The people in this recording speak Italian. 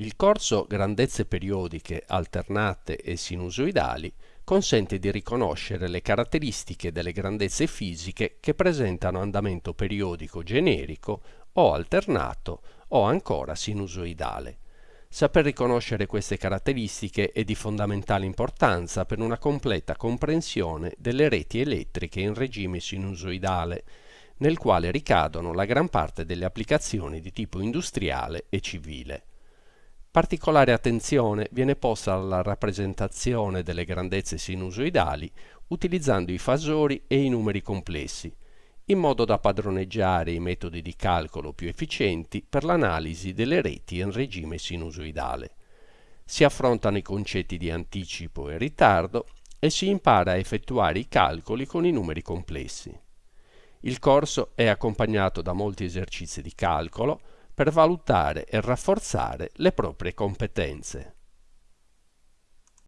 Il corso Grandezze periodiche alternate e sinusoidali consente di riconoscere le caratteristiche delle grandezze fisiche che presentano andamento periodico generico o alternato o ancora sinusoidale. Saper riconoscere queste caratteristiche è di fondamentale importanza per una completa comprensione delle reti elettriche in regime sinusoidale, nel quale ricadono la gran parte delle applicazioni di tipo industriale e civile. Particolare attenzione viene posta alla rappresentazione delle grandezze sinusoidali utilizzando i fasori e i numeri complessi, in modo da padroneggiare i metodi di calcolo più efficienti per l'analisi delle reti in regime sinusoidale. Si affrontano i concetti di anticipo e ritardo e si impara a effettuare i calcoli con i numeri complessi. Il corso è accompagnato da molti esercizi di calcolo, per valutare e rafforzare le proprie competenze.